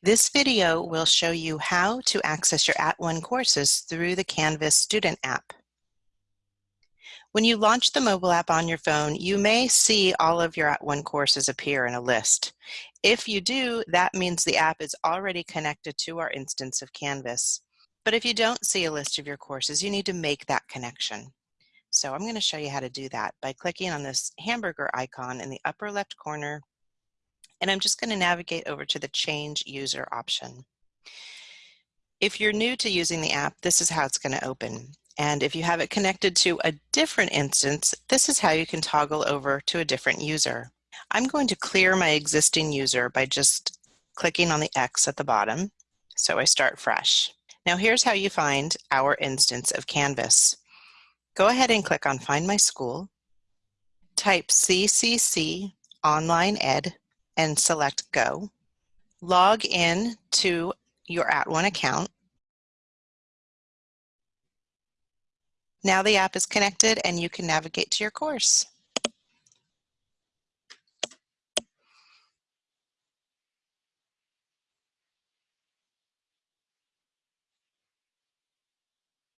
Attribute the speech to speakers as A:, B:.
A: This video will show you how to access your At @ONE courses through the Canvas student app. When you launch the mobile app on your phone, you may see all of your At @ONE courses appear in a list. If you do, that means the app is already connected to our instance of Canvas. But if you don't see a list of your courses, you need to make that connection. So I'm going to show you how to do that by clicking on this hamburger icon in the upper left corner and I'm just going to navigate over to the change user option. If you're new to using the app, this is how it's going to open. And if you have it connected to a different instance, this is how you can toggle over to a different user. I'm going to clear my existing user by just clicking on the X at the bottom. So I start fresh. Now here's how you find our instance of Canvas. Go ahead and click on Find My School. Type CCC Online Ed and select Go. Log in to your At @ONE account. Now the app is connected and you can navigate to your course.